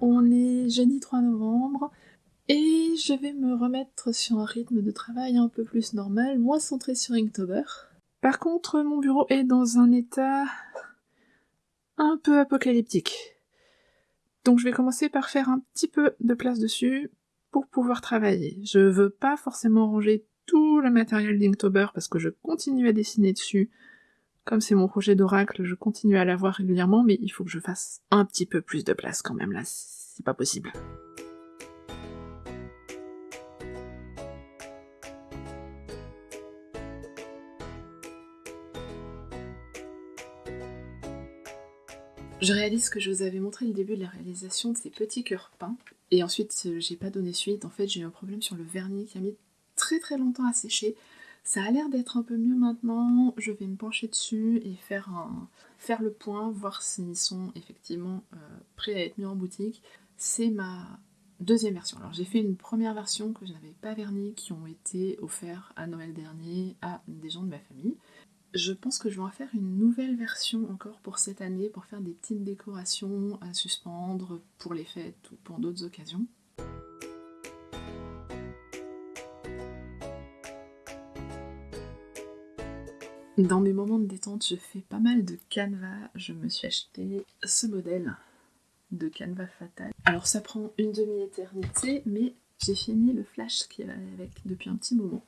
On est jeudi 3 novembre et je vais me remettre sur un rythme de travail un peu plus normal, moins centré sur Inktober. Par contre, mon bureau est dans un état un peu apocalyptique. Donc je vais commencer par faire un petit peu de place dessus pour pouvoir travailler. Je veux pas forcément ranger tout le matériel d'Inktober parce que je continue à dessiner dessus. Comme c'est mon projet d'oracle, je continue à l'avoir régulièrement, mais il faut que je fasse un petit peu plus de place quand même là, c'est pas possible. Je réalise que je vous avais montré le début de la réalisation de ces petits cœurs peints, et ensuite euh, j'ai pas donné suite, en fait j'ai eu un problème sur le vernis qui a mis très très longtemps à sécher. Ça a l'air d'être un peu mieux maintenant, je vais me pencher dessus et faire, le point, voir s'ils sont effectivement euh, prêts à être mis en boutique. C'est ma deuxième version. Alors j'ai fait une première version que je n'avais pas vernie, qui ont été offerts à Noël dernier à des gens de ma famille. Je pense que je vais en faire une nouvelle version encore pour cette année, pour faire des petites décorations à suspendre pour les fêtes ou pour d'autres occasions. Dans mes moments de détente, je fais pas mal de canevas. Je me suis acheté ce modèle de canevas fatal. Alors ça prend une demi-éternité, mais j'ai fini le flash qui est avec depuis un petit moment.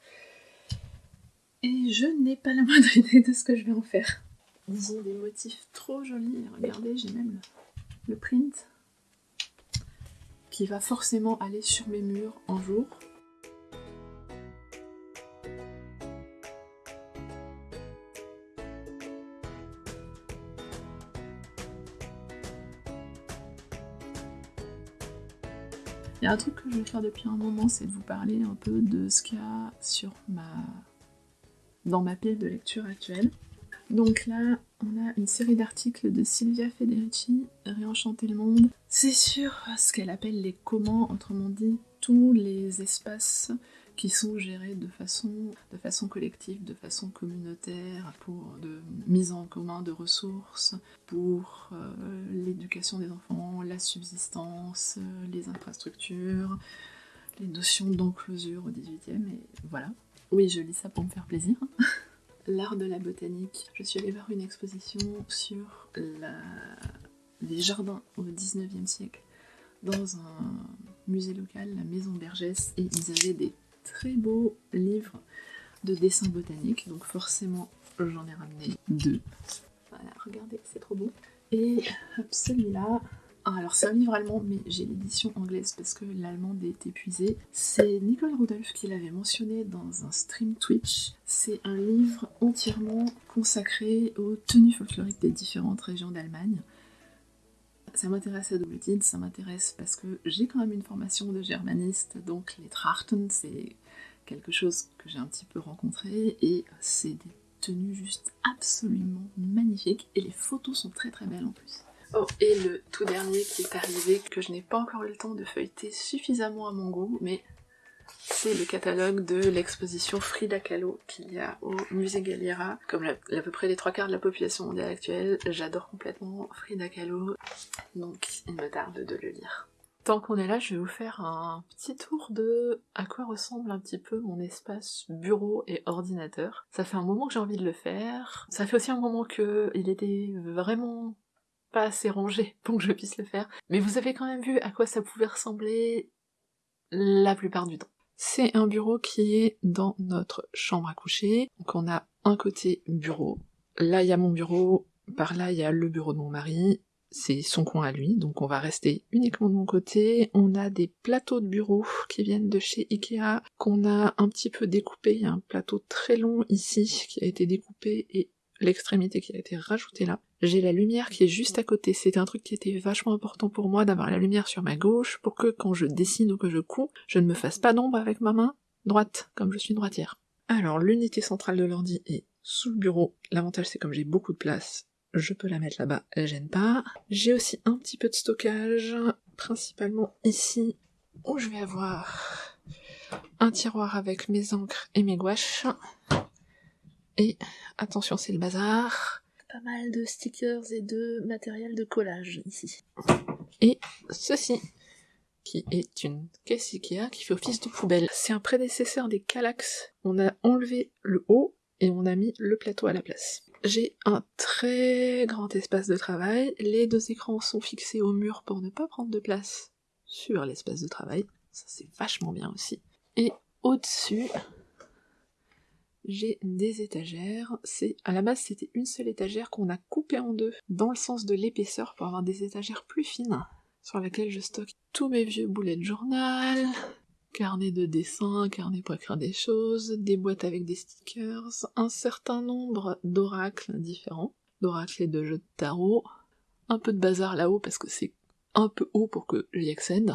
Et je n'ai pas la moindre idée de ce que je vais en faire. Ils ont des motifs trop jolis. Regardez, j'ai même le, print qui va forcément aller sur mes murs un jour. Il y a un truc que je vais faire depuis un moment, c'est de vous parler un peu de ce qu'il y a sur ma dans ma pile de lecture actuelle. Donc là, on a une série d'articles de Silvia Federici, Réenchanter le monde. C'est sur ce qu'elle appelle les comment, autrement dit, tous les espaces qui sont gérés de façon, de façon collective, de façon communautaire, pour de mise en commun de ressources, pour euh, l'éducation des enfants, la subsistance, les infrastructures, les notions d'enclosure au 18e, et voilà. Oui, je lis ça pour me faire plaisir. L'art de la botanique. Je suis allée voir une exposition sur les jardins au 19e siècle dans un musée local, la Maison Bergès, et ils avaient des très beaux livres de dessins botaniques, donc forcément j'en ai ramené deux. Voilà, regardez, c'est trop beau. Et celui-là, ah, alors c'est un livre allemand, mais j'ai l'édition anglaise parce que l'allemande est épuisée. C'est Nicole Rudolph qui l'avait mentionné dans un stream Twitch. C'est un livre entièrement consacré aux tenues folkloriques des différentes régions d'Allemagne. Ça m'intéresse à double titre, ça m'intéresse parce que j'ai quand même une formation de germaniste, donc les Trachten, c'est quelque chose que j'ai un petit peu rencontré, et c'est des tenues juste absolument magnifiques, et les photos sont très très belles en plus. Oh, et le tout dernier qui est arrivé, que je n'ai pas encore eu le temps de feuilleter suffisamment à mon goût, mais c'est le catalogue de l'exposition Frida Kahlo qu'il y a au musée Galliera. Comme à peu près les trois quarts de la population mondiale actuelle, j'adore complètement Frida Kahlo, donc il me tarde de le lire. Tant qu'on est là, je vais vous faire un petit tour de à quoi ressemble un petit peu mon espace bureau et ordinateur. Ça fait un moment que j'ai envie de le faire. Ça fait aussi un moment que il était vraiment pas assez rangé pour que je puisse le faire. Mais vous avez quand même vu à quoi ça pouvait ressembler la plupart du temps. C'est un bureau qui est dans notre chambre à coucher. Donc on a un côté bureau. Là il y a mon bureau, par là il y a le bureau de mon mari, c'est son coin à lui, donc on va rester uniquement de mon côté. On a des plateaux de bureau qui viennent de chez Ikea, qu'on a un petit peu découpé. Il y a un plateau très long ici qui a été découpé et l'extrémité qui a été rajoutée là. J'ai la lumière qui est juste à côté. C'était un truc qui était vachement important pour moi d'avoir la lumière sur ma gauche pour que quand je dessine ou que je couds, je ne me fasse pas d'ombre avec ma main droite, comme je suis droitière. Alors l'unité centrale de l'ordi est sous le bureau. L'avantage c'est comme j'ai beaucoup de place, je peux la mettre là-bas, elle gêne pas. J'ai aussi un petit peu de stockage, principalement ici, où je vais avoir un tiroir avec mes encres et mes gouaches. Et attention, c'est le bazar. Pas mal de stickers et de matériel de collage ici. Et ceci, qui est une caisse Ikea qui fait office de poubelle. C'est un prédécesseur des Kallax. On a enlevé le haut et on a mis le plateau à la place. J'ai un très grand espace de travail. Les deux écrans sont fixés au mur pour ne pas prendre de place sur l'espace de travail. Ça c'est vachement bien aussi. Et au-dessus, j'ai des étagères. C'est à la base c'était une seule étagère qu'on a coupée en deux dans le sens de l'épaisseur pour avoir des étagères plus fines sur lesquelles je stocke tous mes vieux boulets de journal, carnet de dessin, carnet pour écrire des choses, des boîtes avec des stickers, un certain nombre d'oracles différents, d'oracles et de jeux de tarot, un peu de bazar là-haut parce que c'est un peu haut pour que j'y accède,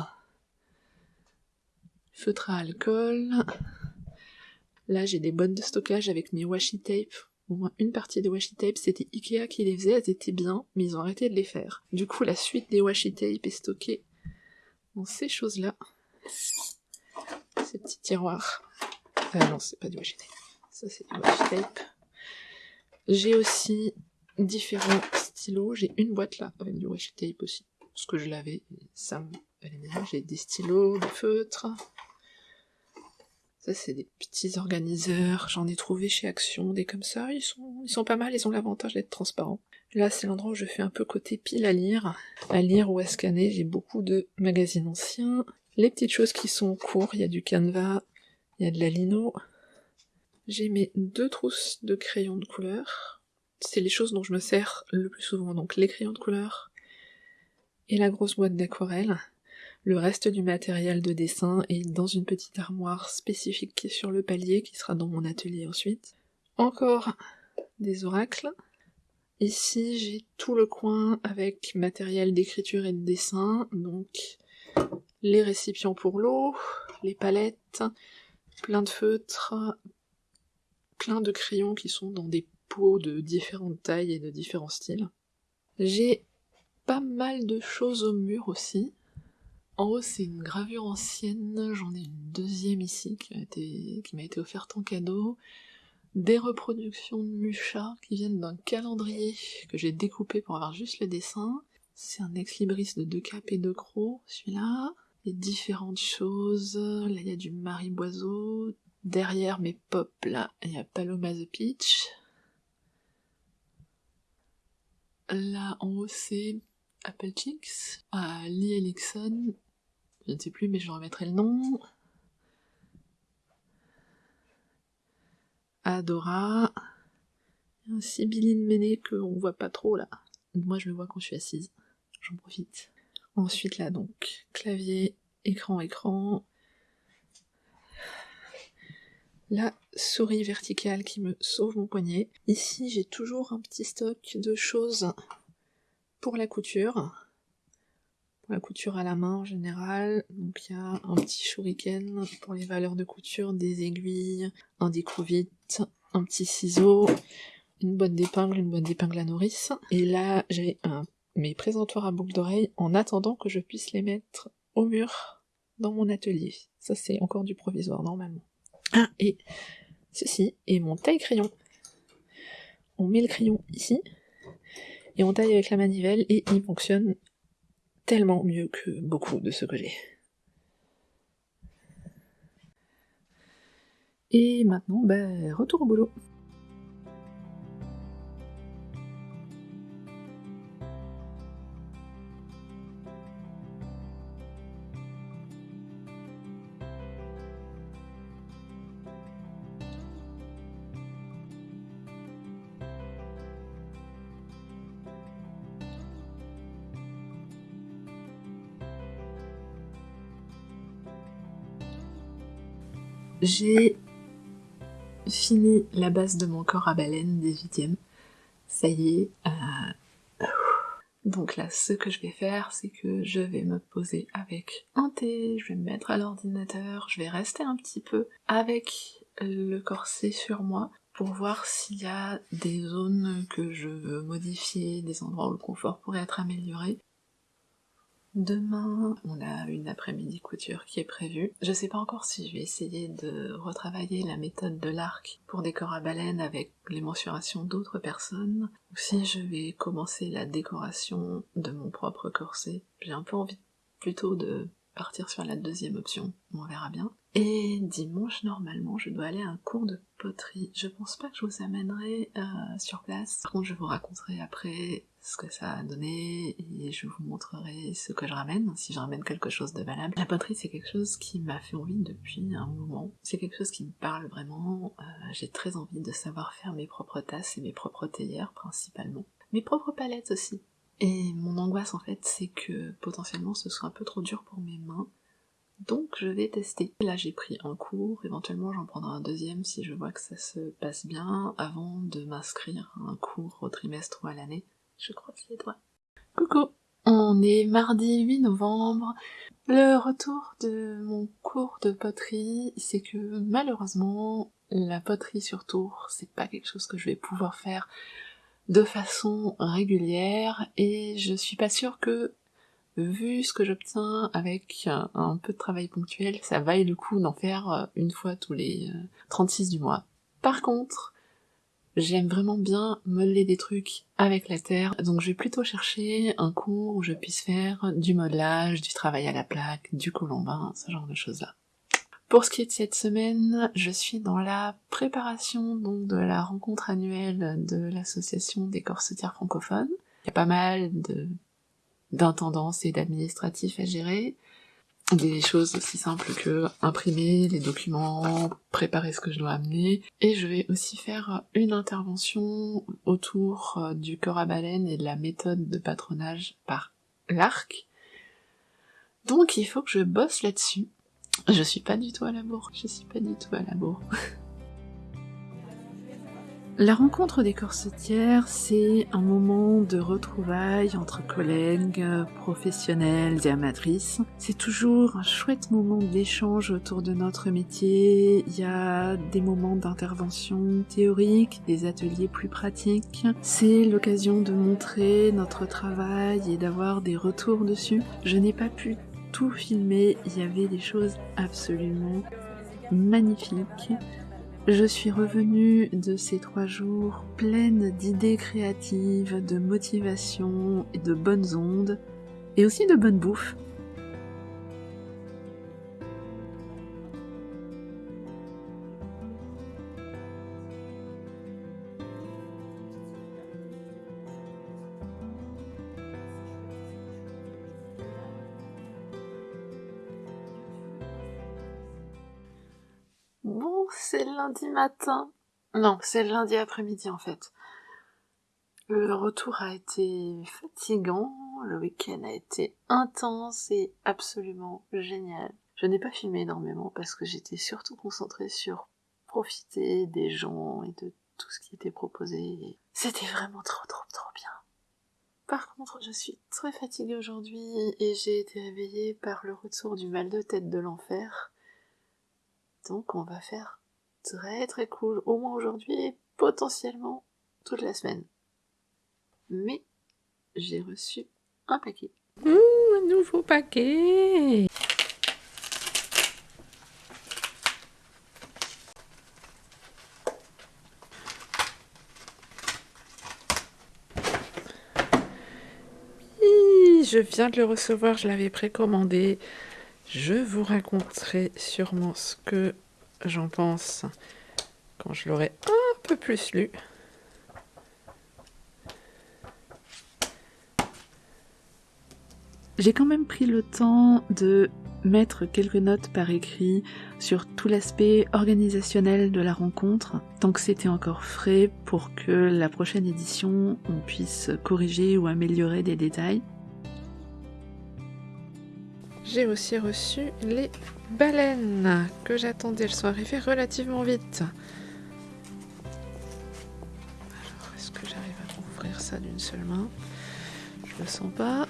feutre à alcool, là j'ai des boîtes de stockage avec mes washi tape, au moins une partie des washi tape c'était Ikea qui les faisait, elles étaient bien, mais ils ont arrêté de les faire. Du coup la suite des washi tape est stockée dans ces choses-là ces petits tiroirs. Ah non, c'est pas du washi tape. Ça, c'est du washi tape. J'ai aussi différents stylos. J'ai une boîte là, avec du washi tape aussi. Parce que je l'avais, ça me... J'ai des stylos, des feutres. Ça, c'est des petits organiseurs. J'en ai trouvé chez Action, des comme ça. Ils sont, pas mal, ils ont l'avantage d'être transparents. Là, c'est l'endroit où je fais un peu côté pile à lire. À lire ou à scanner, j'ai beaucoup de magazines anciens. Les petites choses qui sont en cours, il y a du canevas, il y a de la lino. J'ai mes deux trousses de crayons de couleur. C'est les choses dont je me sers le plus souvent, donc les crayons de couleur et la grosse boîte d'aquarelle. Le reste du matériel de dessin est dans une petite armoire spécifique qui est sur le palier, qui sera dans mon atelier ensuite. Encore des oracles. Ici, j'ai tout le coin avec matériel d'écriture et de dessin, donc les récipients pour l'eau, les palettes, plein de feutres, plein de crayons qui sont dans des pots de différentes tailles et de différents styles. J'ai pas mal de choses au mur aussi. En haut, c'est une gravure ancienne, j'en ai une deuxième ici qui m'a été, offerte en cadeau. Des reproductions de Mucha qui viennent d'un calendrier que j'ai découpé pour avoir juste le dessin. C'est un ex-libris de deux capes et deux crocs, celui-là différentes choses. Là, il y a du mariboiseau. Derrière mes pop, là, il y a Paloma the Peach. Là, en haut, c'est Apple Chicks. Ah, Lee Elixon. Je ne sais plus, mais je remettrai le nom. Adora. Un Sibylline Méné qu'on voit pas trop là. Moi, je le vois quand je suis assise. J'en profite. Ensuite là donc, clavier, écran, écran. La souris verticale qui me sauve mon poignet. Ici j'ai toujours un petit stock de choses pour la couture. Pour la couture à la main en général. Donc il y a un petit shuriken pour les valeurs de couture, des aiguilles, un découvite, un petit ciseau, une boîte d'épingles, une boîte d'épingles à nourrice. Et là j'ai mes présentoirs à boucles d'oreilles en attendant que je puisse les mettre au mur dans mon atelier. Ça c'est encore du provisoire normalement. Ah, et ceci est mon taille-crayon. On met le crayon ici, et on taille avec la manivelle, et il fonctionne tellement mieux que beaucoup de ce que j'ai. Et maintenant, ben, retour au boulot. J'ai fini la base de mon corps à baleine 18ème. Ça y est. Euh, donc là, ce que je vais faire, c'est que je vais me poser avec un thé, je vais me mettre à l'ordinateur, je vais rester un petit peu avec le corset sur moi pour voir s'il y a des zones que je veux modifier, des endroits où le confort pourrait être amélioré. Demain, on a une après-midi couture qui est prévue. Je sais pas encore si je vais essayer de retravailler la méthode de l'arc pour des corps à baleine avec les mensurations d'autres personnes, ou si je vais commencer la décoration de mon propre corset. J'ai un peu envie plutôt de partir sur la deuxième option, on verra bien. Et dimanche, normalement, je dois aller à un cours de poterie. Je pense pas que je vous amènerai euh, sur place. Par contre, je vous raconterai après ce que ça a donné et je vous montrerai ce que je ramène, si je ramène quelque chose de valable. La poterie, c'est quelque chose qui m'a fait envie depuis un moment. C'est quelque chose qui me parle vraiment. Euh, J'ai très envie de savoir faire mes propres tasses et mes propres théières, principalement. Mes propres palettes aussi. Et mon angoisse, en fait, c'est que potentiellement ce soit un peu trop dur pour mes mains donc je vais tester. Là j'ai pris un cours, éventuellement j'en prendrai un deuxième si je vois que ça se passe bien avant de m'inscrire à un cours au trimestre ou à l'année. Je croise les doigts. Coucou On est mardi 8 novembre. Le retour de mon cours de poterie, c'est que malheureusement, la poterie sur tour, c'est pas quelque chose que je vais pouvoir faire de façon régulière et je suis pas sûre que vu ce que j'obtiens avec un peu de travail ponctuel, ça vaille le coup d'en faire euh, une fois tous les 36 euh, du mois. Par contre, j'aime vraiment bien modeler des trucs avec la terre, donc je vais plutôt chercher un cours où je puisse faire du modelage, du travail à la plaque, du colombin, ce genre de choses-là. Pour ce qui est de cette semaine, je suis dans la préparation donc de la rencontre annuelle de l'association des corsetières francophones. Il y a pas mal de d'intendance et d'administratif à gérer. Des choses aussi simples que imprimer les documents, préparer ce que je dois amener. Et je vais aussi faire une intervention autour euh, du corps à baleine et de la méthode de patronage par l'arc. Donc il faut que je bosse là-dessus. Je suis pas du tout à la bourre, je suis pas du tout à la bourre. La rencontre des corsetières, c'est un moment de retrouvailles entre collègues, professionnels et amatrices. C'est toujours un chouette moment d'échange autour de notre métier. Il y a des moments d'intervention théorique, des ateliers plus pratiques. C'est l'occasion de montrer notre travail et d'avoir des retours dessus. Je n'ai pas pu tout filmer, il y avait des choses absolument magnifiques. Je suis revenue de ces trois jours pleine d'idées créatives, de motivation et de bonnes ondes, et aussi de bonne bouffe. Lundi matin. Non, c'est lundi après-midi en fait. Le retour a été fatigant, le week-end a été intense et absolument génial. Je n'ai pas filmé énormément parce que j'étais surtout concentrée sur profiter des gens et de tout ce qui était proposé. C'était vraiment trop trop trop bien. Par contre, je suis très fatiguée aujourd'hui et j'ai été réveillée par le retour du mal de tête de l'enfer. Donc on va faire très très cool, au moins aujourd'hui et potentiellement toute la semaine. Mais j'ai reçu un paquet. Un nouveau paquet je viens de le recevoir, je l'avais précommandé. Je vous raconterai sûrement ce que j'en pense quand je l'aurai un peu plus lu. J'ai quand même pris le temps de mettre quelques notes par écrit sur tout l'aspect organisationnel de la rencontre, tant que c'était encore frais pour que la prochaine édition on puisse corriger ou améliorer des détails. J'ai aussi reçu les baleines que j'attendais. Elles sont arrivées relativement vite. Alors, est-ce que j'arrive à ouvrir ça d'une seule main? Je le sens pas.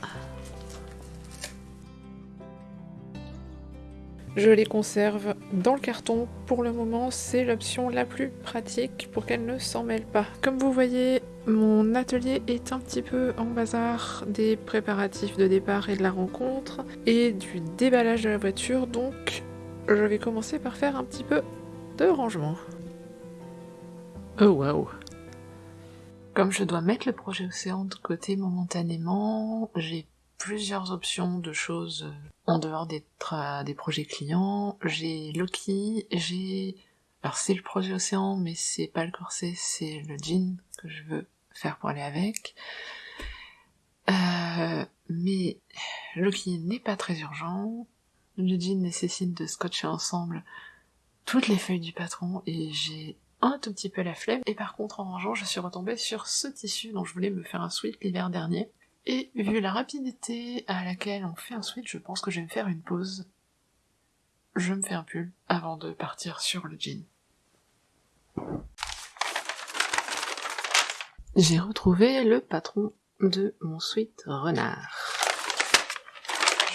Je les conserve dans le carton. Pour le moment, c'est l'option la plus pratique pour qu'elles ne s'en mêlent pas. Comme vous voyez, mon atelier est un petit peu en bazar des préparatifs de départ et de la rencontre et du déballage de la voiture, donc je vais commencer par faire un petit peu de rangement. Oh waouh Comme je dois mettre le projet Océan de côté momentanément, j'ai plusieurs options de choses en dehors des, des projets clients. J'ai Loki, j'ai... Alors c'est le projet Océan, mais c'est pas le corset, c'est le jean que je veux faire pour aller avec. Euh, mais Loki n'est pas très urgent. Le jean nécessite de scotcher ensemble toutes les feuilles du patron et j'ai un tout petit peu la flemme. Et par contre, en rangeant, je suis retombée sur ce tissu dont je voulais me faire un sweat l'hiver dernier. Et vu la rapidité à laquelle on fait un sweat, je pense que je vais me faire une pause. Je me fais un pull avant de partir sur le jean. J'ai retrouvé le patron de mon sweat renard.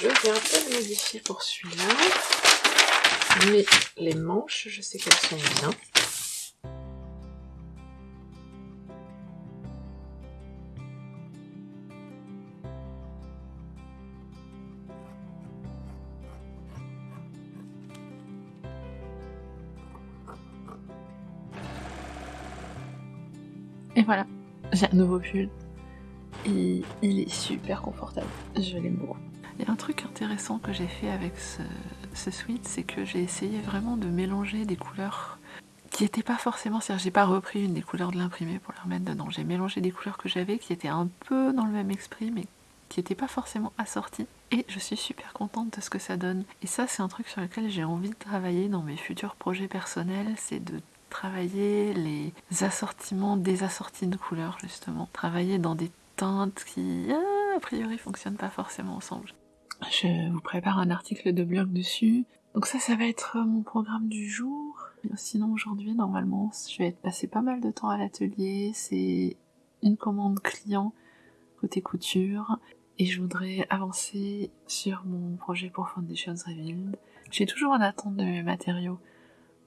Je vais un peu le modifier pour celui-là. Mais les manches, je sais qu'elles sont bien. Voilà, j'ai un nouveau pull. Et il est super confortable. Je l'aime beaucoup. Il y a un truc intéressant que j'ai fait avec ce, ce sweat, c'est que j'ai essayé vraiment de mélanger des couleurs qui n'étaient pas forcément... C'est-à-dire j'ai pas repris une des couleurs de l'imprimé pour la remettre dedans. J'ai mélangé des couleurs que j'avais qui étaient un peu dans le même esprit, mais qui n'étaient pas forcément assorties. Et je suis super contente de ce que ça donne. Et ça, c'est un truc sur lequel j'ai envie de travailler dans mes futurs projets personnels, c'est de travailler les assortiments des assortis de couleurs, justement. Travailler dans des teintes qui, ah, a priori, fonctionnent pas forcément ensemble. Je vous prépare un article de blog dessus. Donc ça, ça va être mon programme du jour. Sinon, aujourd'hui, normalement, je vais être passé pas mal de temps à l'atelier. C'est une commande client côté couture. Et je voudrais avancer sur mon projet pour Foundations Revealed. J'ai toujours en attente de mes matériaux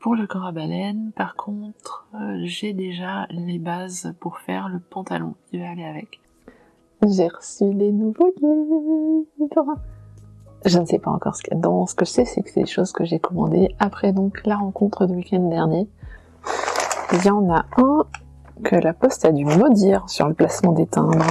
pour le corps à baleine. Par contre, euh, j'ai déjà les bases pour faire le pantalon qui va aller avec. J'ai reçu des nouveaux livres je ne sais pas encore ce qu'il y a dedans. Ce que je sais, c'est que c'est des choses que j'ai commandées après donc la rencontre du week-end dernier. Il y en a un que la poste a dû maudire sur le placement des timbres.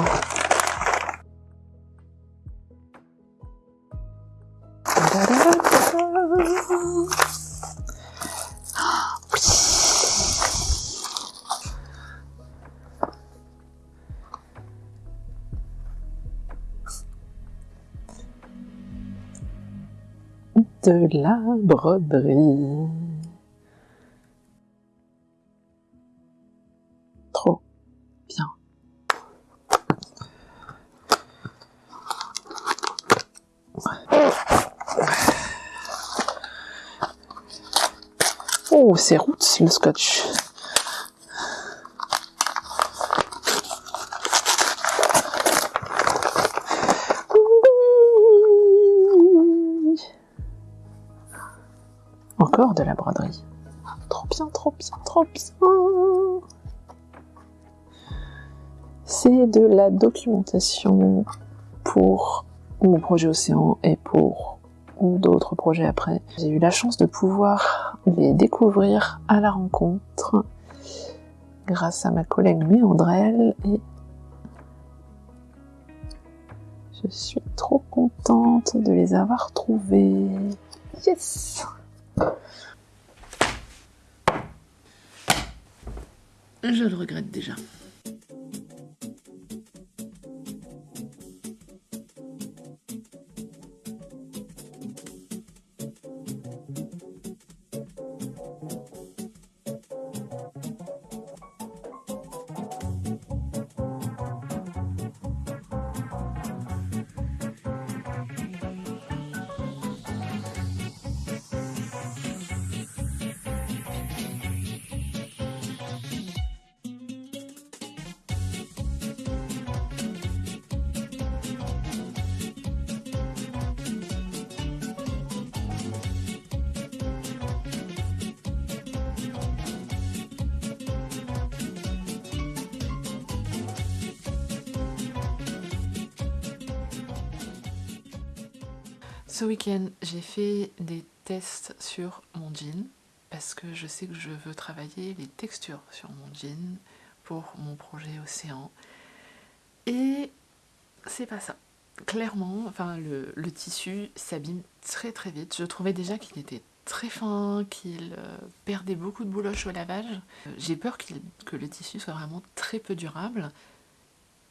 La broderie. Trop bien. Oh, c'est roots le scotch. De la broderie. Trop bien, trop bien, trop bien. C'est de la documentation pour mon projet Océan et pour d'autres projets après. J'ai eu la chance de pouvoir les découvrir à la rencontre grâce à ma collègue Méandrelle et je suis trop contente de les avoir trouvés. Yes Je le regrette déjà. Ce week-end, j'ai fait des tests sur mon jean parce que je sais que je veux travailler les textures sur mon jean pour mon projet Océan. Et c'est pas ça. Clairement, enfin, le, tissu s'abîme très très vite. Je trouvais déjà qu'il était très fin, qu'il euh, perdait beaucoup de bouloche au lavage. Euh, j'ai peur que le tissu soit vraiment très peu durable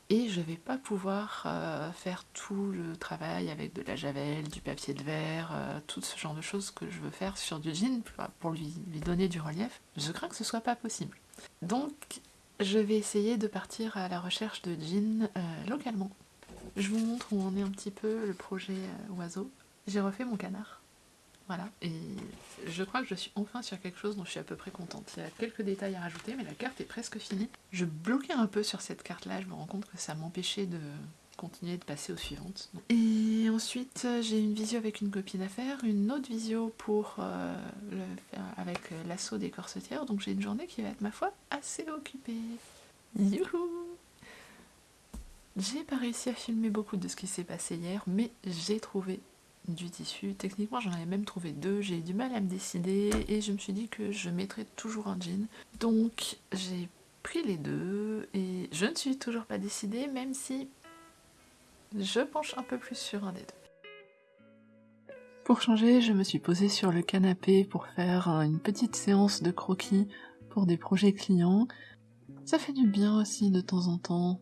et je vais pas pouvoir euh, faire tout le travail avec de la javel, du papier de verre, tout ce genre de choses que je veux faire sur du jean pour lui, donner du relief. Je crains que ce soit pas possible. Donc je vais essayer de partir à la recherche de jeans localement. Je vous montre où en est un petit peu le projet oiseau. J'ai refait mon canard. Voilà, et je crois que je suis enfin sur quelque chose dont je suis à peu près contente. Il y a quelques détails à rajouter, mais la carte est presque finie. Je bloquais un peu sur cette carte-là, je me rends compte que ça m'empêchait de continuer de passer aux suivantes. Et ensuite, j'ai une visio avec une copine à faire, une autre visio pour euh, avec l'assaut des corsetières, donc j'ai une journée qui va être, ma foi, assez occupée. Youhou J'ai pas réussi à filmer beaucoup de ce qui s'est passé hier, mais j'ai trouvé du tissu. Techniquement, j'en avais même trouvé deux. J'ai eu du mal à me décider et je me suis dit que je mettrais toujours un jean. Donc, j'ai pris les deux et je ne suis toujours pas décidée, même si je penche un peu plus sur un des deux. Pour changer, je me suis posée sur le canapé pour faire une petite séance de croquis pour des projets clients. Ça fait du bien aussi de temps en temps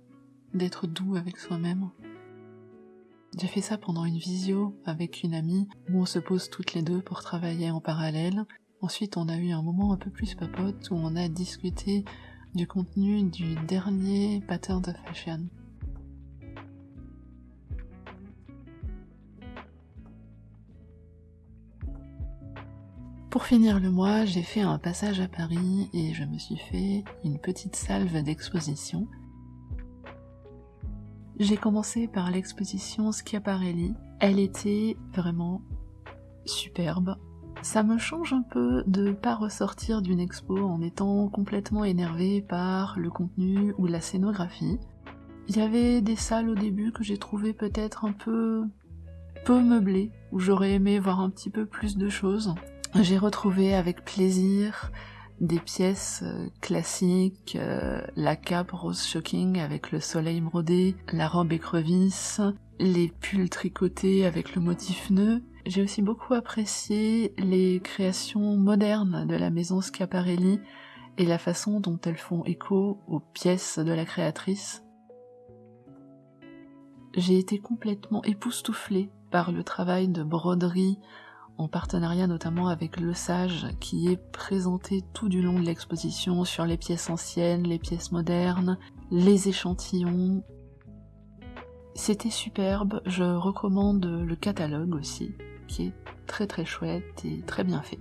d'être doux avec soi-même. J'ai fait ça pendant une visio avec une amie où on se pose toutes les deux pour travailler en parallèle. Ensuite, on a eu un moment un peu plus papote où on a discuté du contenu du dernier pattern de fashion. Pour finir le mois, j'ai fait un passage à Paris et je me suis fait une petite salve d'exposition j'ai commencé par l'exposition Schiaparelli. Elle était vraiment superbe. Ça me change un peu de pas ressortir d'une expo en étant complètement énervé par le contenu ou la scénographie. Il y avait des salles au début que j'ai trouvé peut-être un peu peu meublées, où j'aurais aimé voir un petit peu plus de choses. J'ai retrouvé avec plaisir des pièces euh, classiques, euh, la cape rose shocking avec le soleil brodé, la robe écrevisse, les pulls tricotés avec le motif nœud. J'ai aussi beaucoup apprécié les créations modernes de la maison Schiaparelli et la façon dont elles font écho aux pièces de la créatrice. J'ai été complètement époustouflée par le travail de broderie en partenariat notamment avec Le Sage, qui est présenté tout du long de l'exposition sur les pièces anciennes, les pièces modernes, les échantillons. C'était superbe, je recommande le catalogue aussi, qui est très très chouette et très bien fait.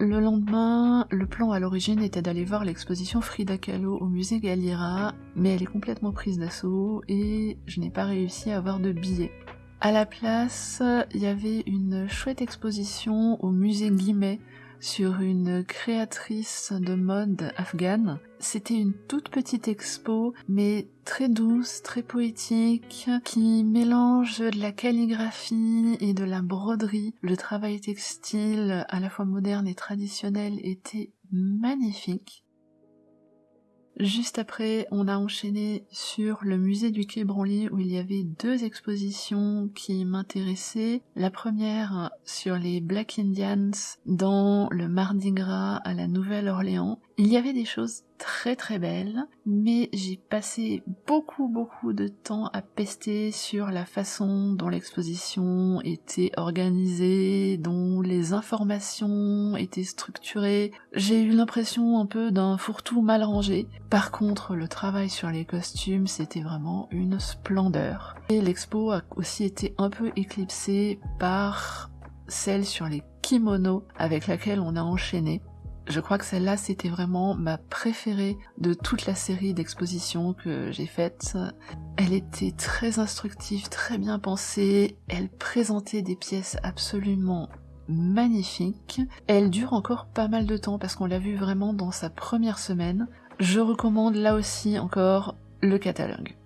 Le lendemain, le plan à l'origine était d'aller voir l'exposition Frida Kahlo au musée Galliera, mais elle est complètement prise d'assaut et je n'ai pas réussi à avoir de billets. À la place, il y avait une chouette exposition au musée Guimet sur une créatrice de mode afghane. C'était une toute petite expo, mais très douce, très poétique, qui mélange de la calligraphie et de la broderie. Le travail textile, à la fois moderne et traditionnel, était magnifique. Juste après, on a enchaîné sur le musée du Quai Branly où il y avait deux expositions qui m'intéressaient. La première sur les Black Indians dans le Mardi Gras à la Nouvelle-Orléans. Il y avait des choses très très belle, mais j'ai passé beaucoup beaucoup de temps à pester sur la façon dont l'exposition était organisée, dont les informations étaient structurées. J'ai eu l'impression un peu d'un fourre-tout mal rangé. Par contre, le travail sur les costumes, c'était vraiment une splendeur. Et l'expo a aussi été un peu éclipsée par celle sur les kimonos avec laquelle on a enchaîné. Je crois que celle-là, c'était vraiment ma préférée de toute la série d'expositions que j'ai faites. Elle était très instructive, très bien pensée. Elle présentait des pièces absolument magnifiques. Elle dure encore pas mal de temps parce qu'on l'a vu vraiment dans sa première semaine. Je recommande là aussi encore le catalogue.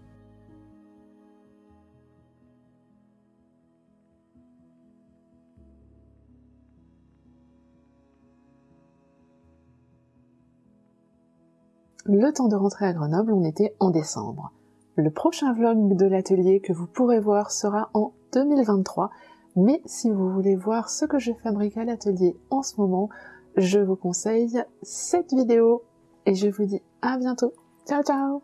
Le temps de rentrer à Grenoble, on était en décembre. Le prochain vlog de l'atelier que vous pourrez voir sera en 2023, mais si vous voulez voir ce que je fabrique à l'atelier en ce moment, je vous conseille cette vidéo et je vous dis à bientôt. Ciao ciao